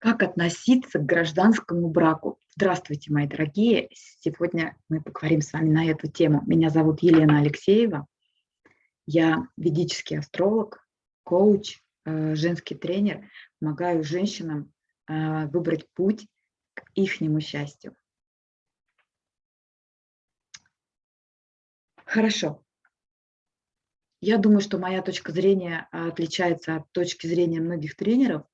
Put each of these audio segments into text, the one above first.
Как относиться к гражданскому браку? Здравствуйте, мои дорогие! Сегодня мы поговорим с вами на эту тему. Меня зовут Елена Алексеева. Я ведический астролог, коуч, э, женский тренер. Помогаю женщинам э, выбрать путь к ихнему счастью. Хорошо. Я думаю, что моя точка зрения отличается от точки зрения многих тренеров,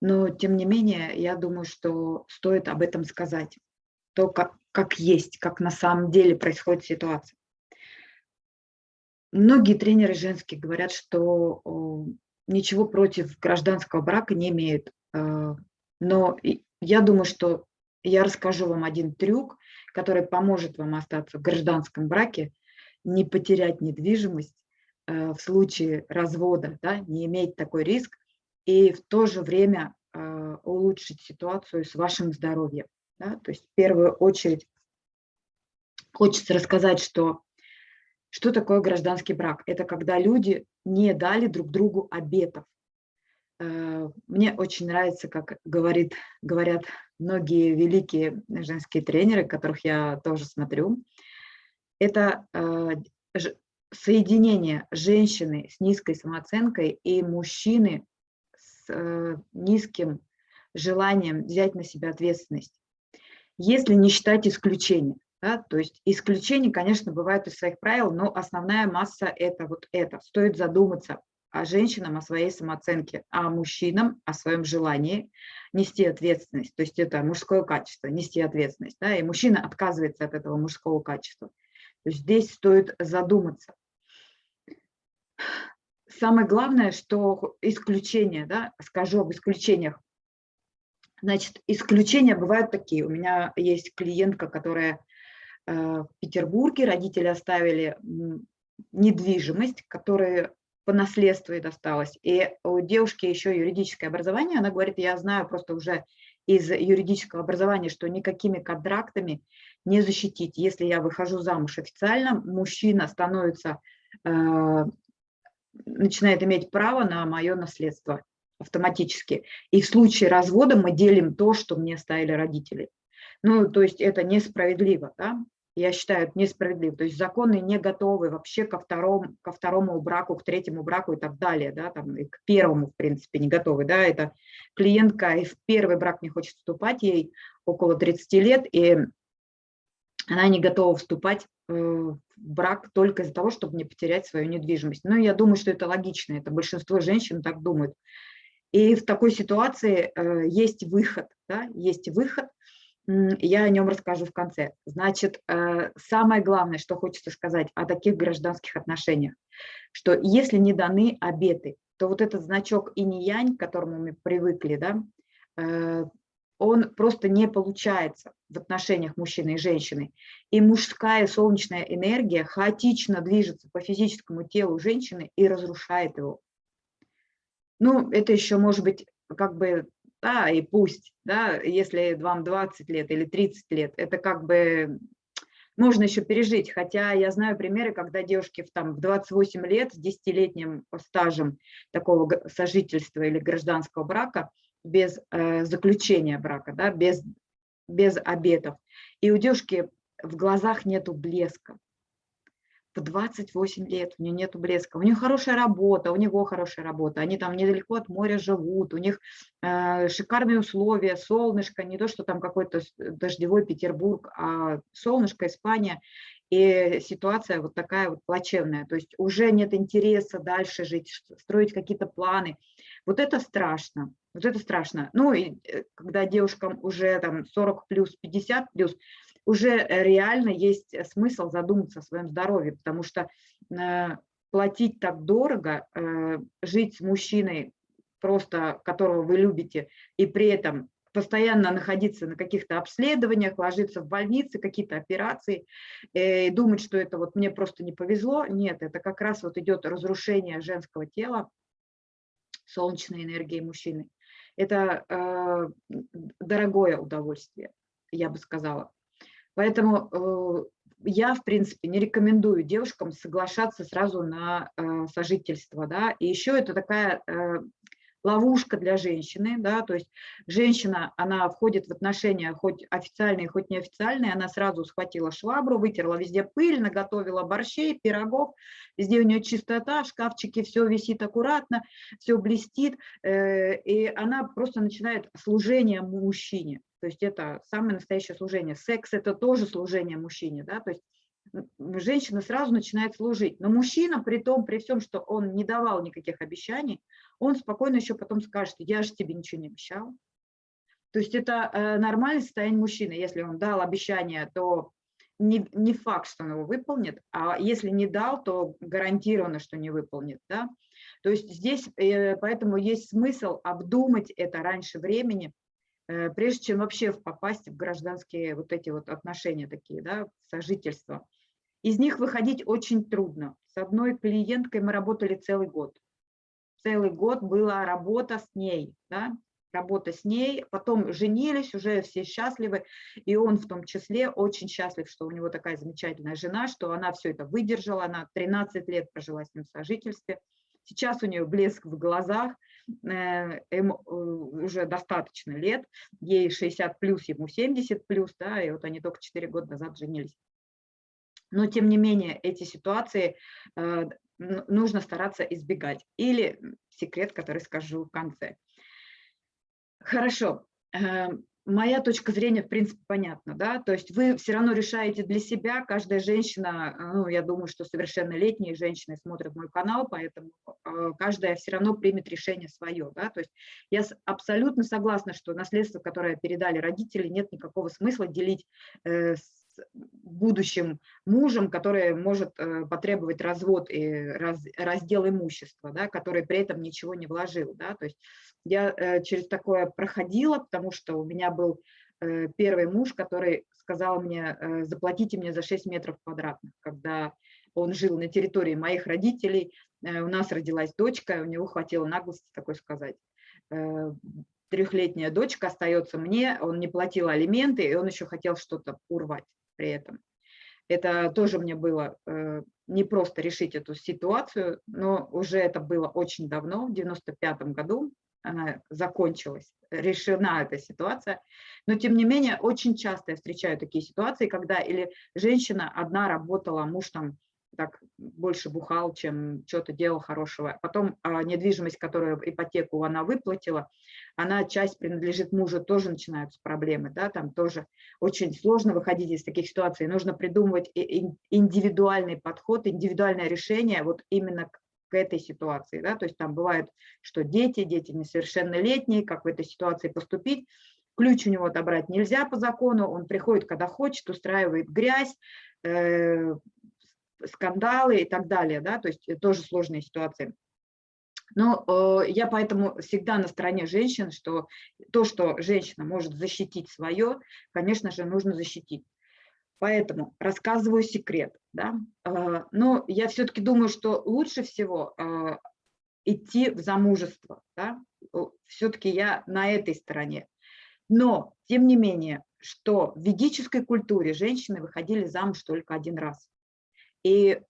но, тем не менее, я думаю, что стоит об этом сказать. То, как, как есть, как на самом деле происходит ситуация. Многие тренеры женские говорят, что ничего против гражданского брака не имеют. Э, но я думаю, что я расскажу вам один трюк, который поможет вам остаться в гражданском браке, не потерять недвижимость э, в случае развода, да, не иметь такой риск, и в то же время э, улучшить ситуацию с вашим здоровьем. Да? То есть в первую очередь хочется рассказать, что, что такое гражданский брак. Это когда люди не дали друг другу обетов. Э, мне очень нравится, как говорит, говорят многие великие женские тренеры, которых я тоже смотрю. Это э, соединение женщины с низкой самооценкой и мужчины э, низким желанием взять на себя ответственность, если не считать исключения. Да, то есть исключения, конечно, бывают из своих правил, но основная масса – это вот это. Стоит задуматься о женщинам, о своей самооценке, а мужчинам, о своем желании нести ответственность. То есть это мужское качество, нести ответственность. Да, и мужчина отказывается от этого мужского качества. То есть здесь стоит задуматься самое главное, что исключения, да, скажу об исключениях. Значит, исключения бывают такие. У меня есть клиентка, которая э, в Петербурге, родители оставили недвижимость, которая по наследству и досталась. И у девушки еще юридическое образование. Она говорит, я знаю просто уже из юридического образования, что никакими контрактами не защитить. Если я выхожу замуж официально, мужчина становится э, начинает иметь право на мое наследство автоматически. И в случае развода мы делим то, что мне оставили родители. Ну, то есть это несправедливо, да? Я считаю, это несправедливо. То есть законы не готовы вообще ко второму, ко второму браку, к третьему браку и так далее, да, там, и к первому, в принципе, не готовы, да, это клиентка и в первый брак не хочет вступать, ей около 30 лет, и она не готова вступать э, в брак только из-за того, чтобы не потерять свою недвижимость. Но я думаю, что это логично, это большинство женщин так думают. И в такой ситуации э, есть выход, да, есть выход, я о нем расскажу в конце. Значит, э, самое главное, что хочется сказать о таких гражданских отношениях, что если не даны обеты, то вот этот значок инь-янь, к которому мы привыкли, да, он просто не получается в отношениях мужчины и женщины. И мужская солнечная энергия хаотично движется по физическому телу женщины и разрушает его. Ну, это еще может быть как бы, да, и пусть, да, если вам 20 лет или 30 лет, это как бы можно еще пережить. Хотя я знаю примеры, когда девушки в, там, в 28 лет с 10-летним стажем такого сожительства или гражданского брака – без э, заключения брака, да, без, без обетов. И у девушки в глазах нету блеска. В 28 лет у нее нету блеска. У нее хорошая работа, у него хорошая работа. Они там недалеко от моря живут, у них э, шикарные условия, солнышко, не то, что там какой-то дождевой Петербург, а солнышко, Испания. И ситуация вот такая вот плачевная. То есть уже нет интереса дальше жить, строить какие-то планы. Вот это страшно. Вот это страшно. Ну, и э, когда девушкам уже там 40 плюс, 50 плюс, уже реально есть смысл задуматься о своем здоровье, потому что э, платить так дорого, э, жить с мужчиной, просто которого вы любите, и при этом постоянно находиться на каких-то обследованиях, ложиться в больнице, какие-то операции, и думать, что это вот мне просто не повезло. Нет, это как раз вот идет разрушение женского тела, солнечной энергии мужчины это э, дорогое удовольствие, я бы сказала. Поэтому э, я, в принципе, не рекомендую девушкам соглашаться сразу на э, сожительство. Да? И еще это такая ловушка для женщины, да, то есть женщина, она входит в отношения хоть официальные, хоть неофициальные, она сразу схватила швабру, вытерла везде пыль, наготовила борщей, пирогов, везде у нее чистота, в шкафчике все висит аккуратно, все блестит, э, и она просто начинает служение мужчине, то есть это самое настоящее служение. Секс – это тоже служение мужчине, да, то есть женщина сразу начинает служить. Но мужчина, при том, при всем, что он не давал никаких обещаний, он спокойно еще потом скажет, я же тебе ничего не обещал. То есть это э, нормальное состояние мужчины. Если он дал обещание, то не, не факт, что он его выполнит, а если не дал, то гарантированно, что не выполнит. Да? То есть здесь э, поэтому есть смысл обдумать это раньше времени, э, прежде чем вообще попасть в гражданские вот эти вот отношения такие, да, сожительства. Из них выходить очень трудно. С одной клиенткой мы работали целый год. Целый год была работа с ней, да, работа с ней, потом женились, уже все счастливы, и он в том числе очень счастлив, что у него такая замечательная жена, что она все это выдержала, она 13 лет прожила с ним в сожительстве, сейчас у нее блеск в глазах, э, им э, уже достаточно лет, ей 60 плюс, ему 70 плюс, да, и вот они только 4 года назад женились. Но, тем не менее, эти ситуации э, нужно стараться избегать. Или секрет, который скажу в конце. Хорошо. Э, моя точка зрения, в принципе, понятна. Да? То есть вы все равно решаете для себя, каждая женщина, ну, я думаю, что совершеннолетние женщины смотрят мой канал, поэтому э, каждая все равно примет решение свое. Да? То есть я абсолютно согласна, что наследство, которое передали родители, нет никакого смысла делить с будущим мужем, который может э, потребовать развод и раз, раздел имущества, да, который при этом ничего не вложил. Да, то есть я э, через такое проходила, потому что у меня был э, первый муж, который сказал мне, заплатите мне за 6 метров квадратных, когда он жил на территории моих родителей, у нас родилась дочка, у него хватило наглости такой сказать трехлетняя дочка остается мне, он не платил алименты, и он еще хотел что-то урвать при этом. Это тоже мне было э, не просто решить эту ситуацию, но уже это было очень давно, в 95 году она закончилась, решена эта ситуация. Но тем не менее, очень часто я встречаю такие ситуации, когда или женщина одна работала, муж там так больше бухал, чем что-то делал хорошего. Потом а, недвижимость, которую ипотеку она выплатила, она часть принадлежит мужу, тоже начинаются проблемы, да, там тоже очень сложно выходить из таких ситуаций. Нужно придумывать индивидуальный подход, индивидуальное решение вот именно к, к этой ситуации, да, то есть там бывает, что дети, дети несовершеннолетние, как в этой ситуации поступить, ключ у него отобрать нельзя по закону, он приходит, когда хочет, устраивает грязь, э, скандалы и так далее, да, то есть тоже сложные ситуации. Но э, я поэтому всегда на стороне женщин, что то, что женщина может защитить свое, конечно же, нужно защитить. Поэтому рассказываю секрет. Да? Э, но я все-таки думаю, что лучше всего э, идти в замужество. Да? Все-таки я на этой стороне. Но, тем не менее, что в ведической культуре женщины выходили замуж только один раз. И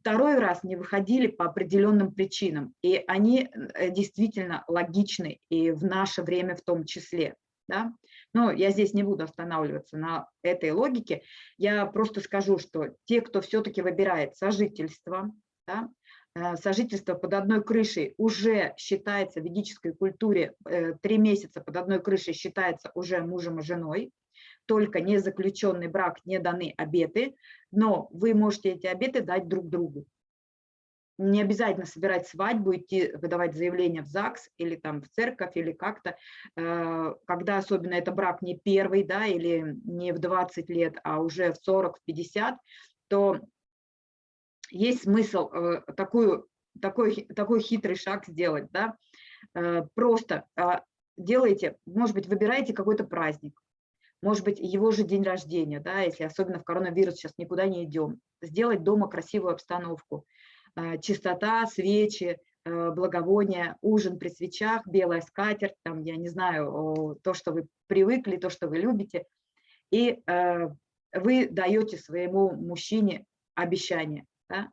второй раз не выходили по определенным причинам. И они э, действительно логичны и в наше время в том числе. Да? Но я здесь не буду останавливаться на этой логике. Я просто скажу, что те, кто все-таки выбирает сожительство, да, э, сожительство под одной крышей уже считается в ведической культуре, э, три месяца под одной крышей считается уже мужем и женой, только не заключенный брак, не даны обеты, но вы можете эти обеты дать друг другу. Не обязательно собирать свадьбу, идти выдавать заявление в ЗАГС или там в церковь или как-то, э, когда особенно это брак не первый, да, или не в 20 лет, а уже в 40, в 50, то есть смысл э, такую, такой, такой хитрый шаг сделать, да, э, просто делайте, может быть, выбираете какой-то праздник, может быть, его же день рождения, да, если особенно в коронавирус сейчас никуда не идем, сделать дома красивую обстановку, а, чистота, свечи, а, благовония, ужин при свечах, белая скатерть, там, я не знаю, то, что вы привыкли, то, что вы любите, и а, вы даете своему мужчине обещание, да?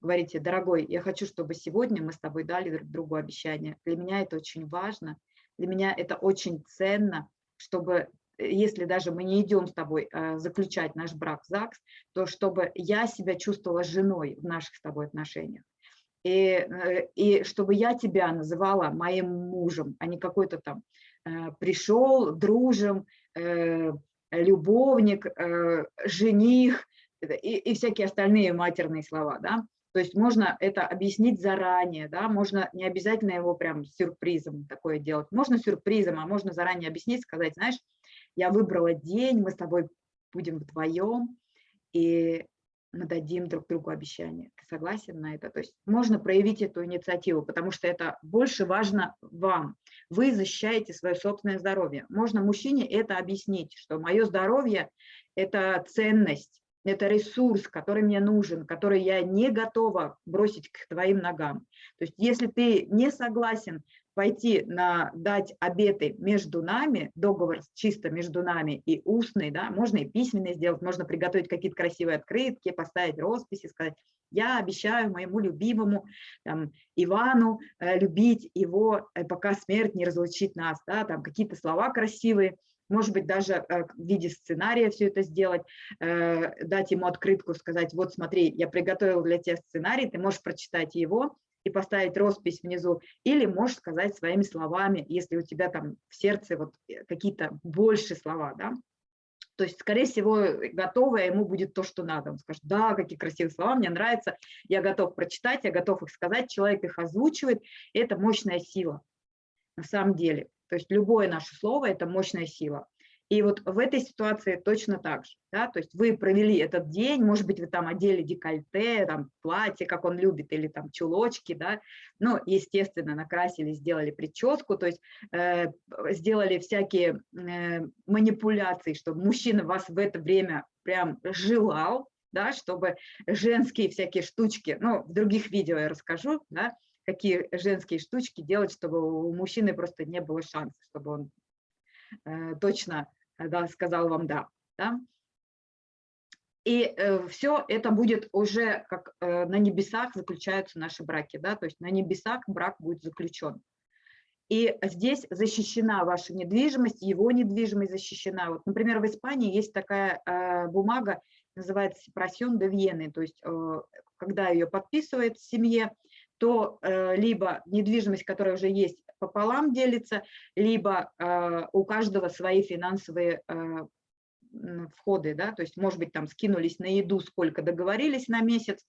говорите, дорогой, я хочу, чтобы сегодня мы с тобой дали друг другу обещание. Для меня это очень важно, для меня это очень ценно, чтобы если даже мы не идем с тобой э, заключать наш брак в ЗАГС, то чтобы я себя чувствовала женой в наших с тобой отношениях. И, э, и чтобы я тебя называла моим мужем, а не какой-то там э, пришел, дружим, любовник, жених и, и всякие остальные матерные слова. Да? То есть можно это объяснить заранее, да, можно не обязательно его прям сюрпризом такое делать. Можно сюрпризом, а можно заранее объяснить, сказать, знаешь, я выбрала день, мы с тобой будем вдвоем, и мы дадим друг другу обещание. Ты согласен на это? То есть можно проявить эту инициативу, потому что это больше важно вам. Вы защищаете свое собственное здоровье. Можно мужчине это объяснить, что мое здоровье – это ценность, это ресурс, который мне нужен, который я не готова бросить к твоим ногам. То есть если ты не согласен пойти на дать обеты между нами, договор чисто между нами и устный, да, можно и письменный сделать, можно приготовить какие-то красивые открытки, поставить росписи, сказать, я обещаю моему любимому там, Ивану э, любить его, э, пока смерть не разлучит нас, да, там какие-то слова красивые, может быть, даже э, в виде сценария все это сделать, э, дать ему открытку, сказать, вот смотри, я приготовил для тебя сценарий, ты можешь прочитать его, и поставить роспись внизу, или можешь сказать своими словами, если у тебя там в сердце вот э, какие-то больше слова, да, то есть, скорее всего, готовое ему будет то, что надо. Он скажет, да, какие красивые слова, мне нравится, я готов прочитать, я готов их сказать, человек их озвучивает, это мощная сила на самом деле. То есть любое наше слово – это мощная сила. И вот в этой ситуации точно так же. Да? То есть вы провели этот день, может быть, вы там одели декольте, там, платье, как он любит, или там чулочки, да? ну, естественно, накрасили, сделали прическу, то есть э, сделали всякие э, манипуляции, чтобы мужчина вас в это время прям желал, да, чтобы женские всякие штучки, ну, в других видео я расскажу, да, какие женские штучки делать, чтобы у мужчины просто не было шанса, чтобы он э, точно да, сказал вам да. да? И э, все это будет уже, как э, на небесах заключаются наши браки, да, то есть на небесах брак будет заключен. И здесь защищена ваша недвижимость, его недвижимость защищена. Вот, например, в Испании есть такая э, бумага, называется «Сепрасион де Вены», то есть э, когда ее подписывает в семье, то э, либо недвижимость, которая уже есть, пополам делится, либо э, у каждого свои финансовые э, входы, да, то есть, может быть, там скинулись на еду, сколько договорились на месяц,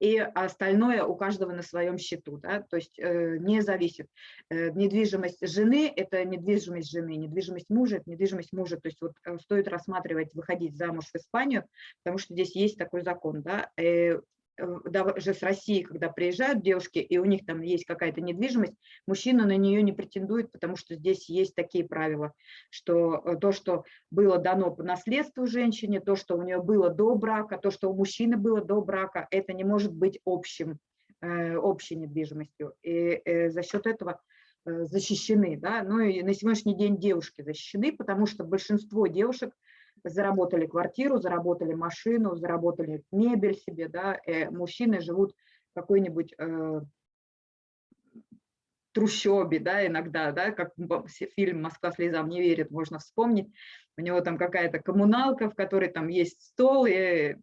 и остальное у каждого на своем счету, да, то есть э, не зависит. Э, недвижимость жены – это недвижимость жены, недвижимость мужа – это недвижимость мужа, то есть вот э, стоит рассматривать, выходить замуж в Испанию, потому что здесь есть такой закон, да, э, даже с России, когда приезжают девушки, и у них там есть какая-то недвижимость, мужчина на нее не претендует, потому что здесь есть такие правила, что э, то, что было дано по наследству женщине, то, что у нее было до брака, то, что у мужчины было до брака, это не может быть общим, э, общей недвижимостью. И э, за счет этого защищены. Да? Ну и на сегодняшний день девушки защищены, потому что большинство девушек – заработали квартиру, заработали машину, заработали мебель себе, да, э, мужчины живут в какой-нибудь э, трущобе, да, иногда, да, как фильм «Москва слезам не верит», можно вспомнить, у него там какая-то коммуналка, в которой там есть стол и э,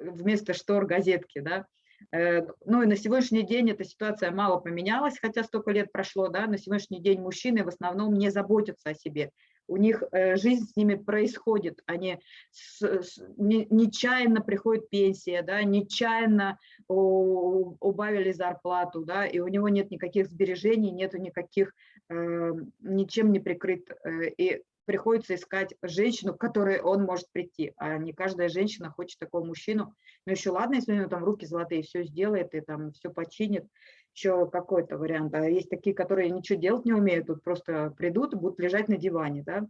вместо штор газетки, да, э, ну и на сегодняшний день эта ситуация мало поменялась, хотя столько лет прошло, да, на сегодняшний день мужчины в основном не заботятся о себе, у них э, жизнь с ними происходит, они с, с, не, нечаянно приходит пенсия, да, нечаянно у, убавили зарплату, да, и у него нет никаких сбережений, нету никаких, э, ничем не прикрыт, э, и приходится искать женщину, к которой он может прийти, а не каждая женщина хочет такого мужчину, ну еще ладно, если у него там руки золотые, все сделает и там все починит, еще какой-то вариант. А есть такие, которые ничего делать не умеют, тут просто придут и будут лежать на диване. Да?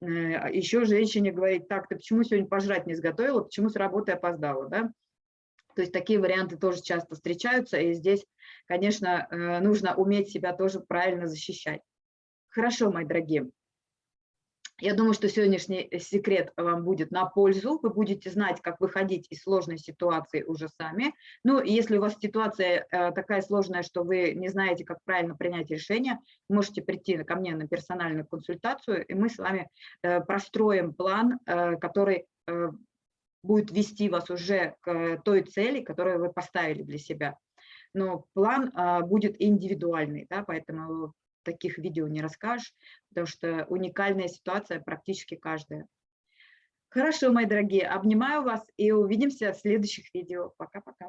Э, а еще женщине говорить, так, ты почему сегодня пожрать не сготовила, почему с работы опоздала? Да? То есть такие варианты тоже часто встречаются, и здесь, конечно, э, нужно уметь себя тоже правильно защищать. Хорошо, мои дорогие. Я думаю, что сегодняшний э, секрет вам будет на пользу. Вы будете знать, как выходить из сложной ситуации уже сами. Ну, если у вас ситуация э, такая сложная, что вы не знаете, как правильно принять решение, можете прийти ко мне на персональную консультацию, и мы с вами э, простроим план, который будет вести вас уже к той цели, которую вы поставили для себя. Но план будет индивидуальный, да, поэтому таких видео не расскажешь, потому что уникальная ситуация практически каждая. Хорошо, мои дорогие, обнимаю вас и увидимся в следующих видео. Пока-пока.